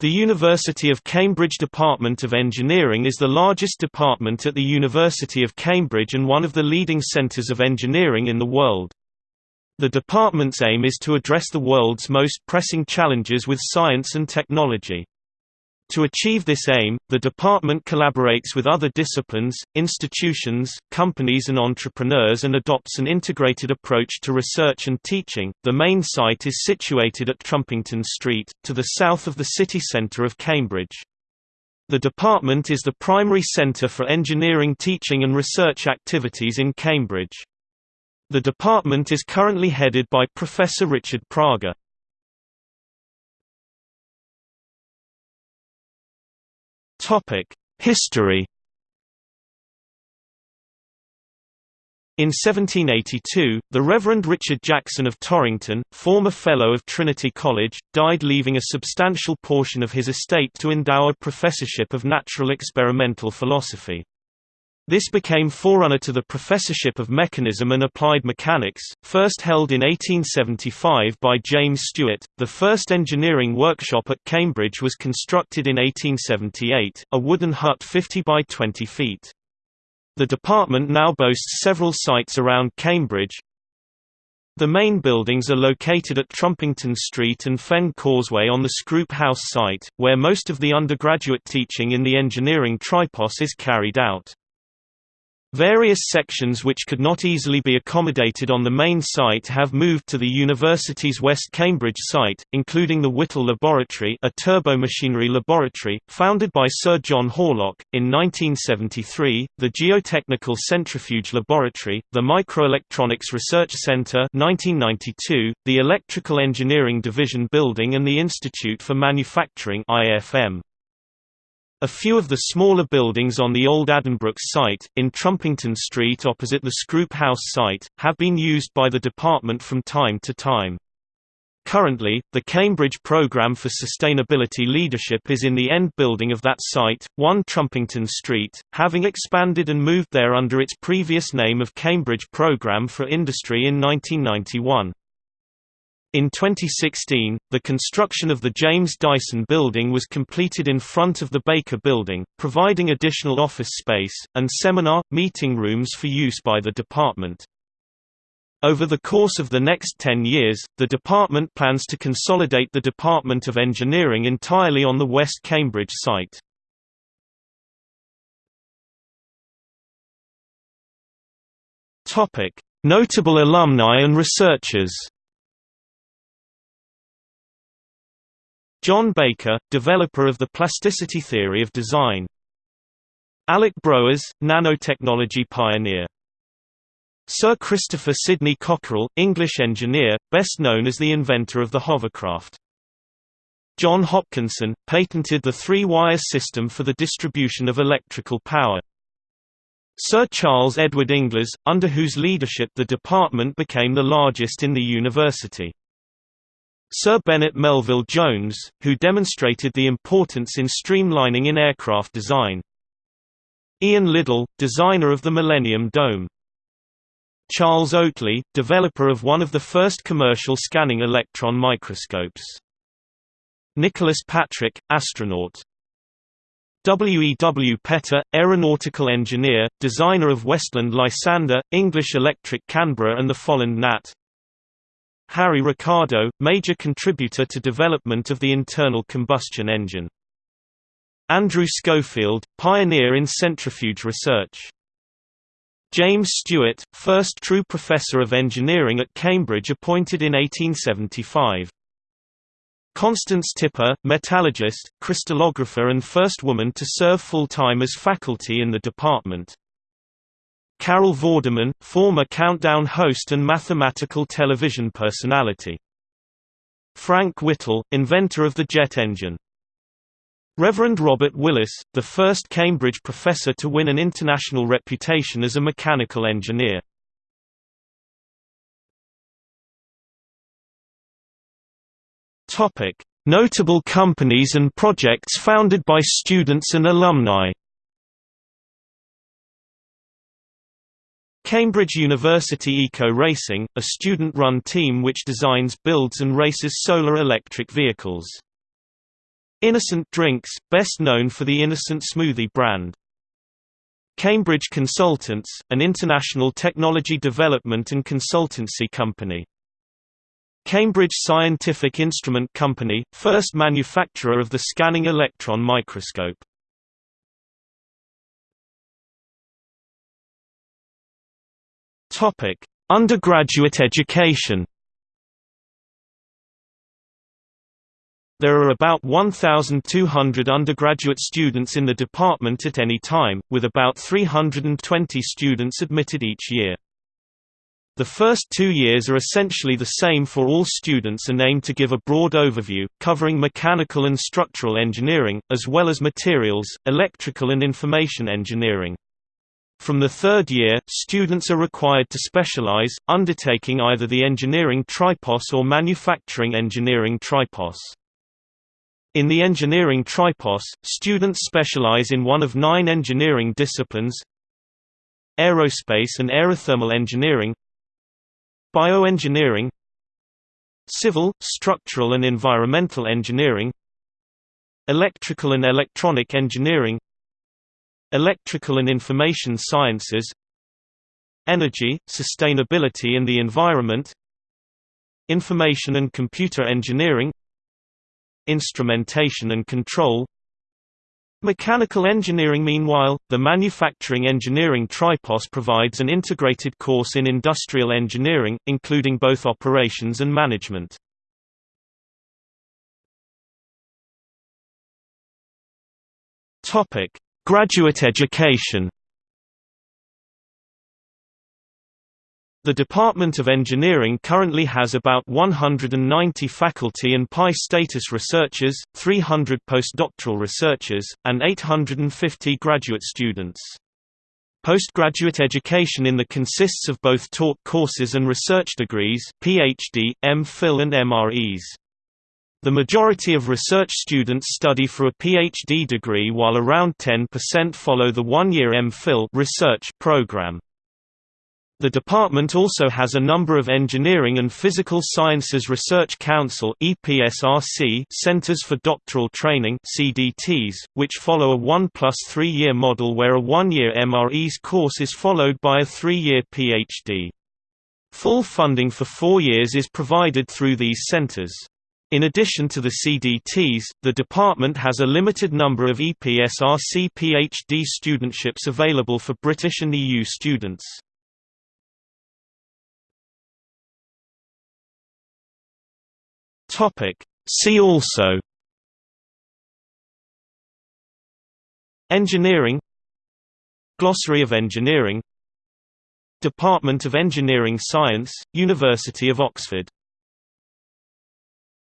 The University of Cambridge Department of Engineering is the largest department at the University of Cambridge and one of the leading centres of engineering in the world. The department's aim is to address the world's most pressing challenges with science and technology. To achieve this aim, the department collaborates with other disciplines, institutions, companies and entrepreneurs and adopts an integrated approach to research and teaching. The main site is situated at Trumpington Street, to the south of the city centre of Cambridge. The department is the primary centre for engineering teaching and research activities in Cambridge. The department is currently headed by Professor Richard Prager. History. In 1782, the Reverend Richard Jackson of Tarrington, former Fellow of Trinity College, died leaving a substantial portion of his estate to endow a professorship of natural experimental philosophy. This became forerunner to the Professorship of Mechanism and Applied Mechanics, first held in 1875 by James Stewart. The first engineering workshop at Cambridge was constructed in 1878, a wooden hut 50 by 20 feet. The department now boasts several sites around Cambridge. The main buildings are located at Trumpington Street and Fen Causeway on the Scroope House site, where most of the undergraduate teaching in the engineering tripos is carried out. Various sections which could not easily be accommodated on the main site have moved to the university's West Cambridge site, including the Whittle Laboratory a turbomachinery laboratory, founded by Sir John Horlock, in 1973, the Geotechnical Centrifuge Laboratory, the Microelectronics Research Centre 1992, the Electrical Engineering Division Building and the Institute for Manufacturing IFM. A few of the smaller buildings on the old Addenbrooke's site, in Trumpington Street opposite the Scroope House site, have been used by the department from time to time. Currently, the Cambridge Programme for Sustainability Leadership is in the end building of that site, 1 Trumpington Street, having expanded and moved there under its previous name of Cambridge Programme for Industry in 1991. In 2016, the construction of the James Dyson Building was completed in front of the Baker Building, providing additional office space, and seminar, meeting rooms for use by the department. Over the course of the next 10 years, the department plans to consolidate the Department of Engineering entirely on the West Cambridge site. Notable alumni and researchers John Baker, developer of the plasticity theory of design. Alec Broers, nanotechnology pioneer. Sir Christopher Sidney Cockerell, English engineer, best known as the inventor of the hovercraft. John Hopkinson, patented the three-wire system for the distribution of electrical power. Sir Charles Edward Inglis, under whose leadership the department became the largest in the university. Sir Bennett Melvill Jones, who demonstrated the importance in streamlining in aircraft design. Ian Liddell, designer of the Millennium Dome. Charles Oatley, developer of one of the first commercial scanning electron microscopes. Nicholas Patrick, astronaut. W. E. W. Petter, aeronautical engineer, designer of Westland Lysander, English Electric Canberra and the Folland Gnat. Harry Ricardo, major contributor to development of the internal combustion engine. Andrew Schofield, pioneer in centrifuge research. James Stewart, first true professor of engineering at Cambridge appointed in 1875. Constance Tipper, metallurgist, crystallographer and first woman to serve full-time as faculty in the department. Carol Vorderman, former Countdown host and mathematical television personality. Frank Whittle, inventor of the jet engine. Reverend Robert Willis, the first Cambridge professor to win an international reputation as a mechanical engineer. Notable companies and projects founded by students and alumni. Cambridge University Eco Racing, a student-run team which designs builds and races solar electric vehicles. Innocent Drinks, best known for the Innocent Smoothie brand. Cambridge Consultants, an international technology development and consultancy company. Cambridge Scientific Instrument Company, first manufacturer of the scanning electron microscope. Topic: Undergraduate education. There are about 1,200 undergraduate students in the department at any time, with about 320 students admitted each year. The first two years are essentially the same for all students and aim to give a broad overview, covering mechanical and structural engineering, as well as materials, electrical and information engineering. From the third year, students are required to specialize, undertaking either the engineering tripos or manufacturing engineering tripos. In the engineering tripos, students specialize in one of nine engineering disciplines aerospace and aerothermal engineering bioengineering civil, structural and environmental engineering electrical and electronic engineering Electrical and Information Sciences Energy, Sustainability and the Environment Information and Computer Engineering Instrumentation and Control Mechanical Engineering Meanwhile, the Manufacturing Engineering Tripos provides an integrated course in industrial engineering, including both operations and management. Graduate education The Department of Engineering currently has about 190 faculty and PI status researchers, 300 postdoctoral researchers, and 850 graduate students. Postgraduate education in the consists of both taught courses and research degrees PhD, M.Phil and MRes. The majority of research students study for a PhD degree while around 10% follow the one-year MPhil research program. The department also has a number of Engineering and Physical Sciences Research Council (EPSRC) centers for doctoral training (CDTs), which follow a 1 plus 3 year model where a 1-year MRes course is followed by a 3-year PhD. Full funding for 4 years is provided through these centers. In addition to the CDTs, the department has a limited number of EPSRC PhD studentships available for British and EU students. See also Engineering Glossary of Engineering Department of Engineering Science, University of Oxford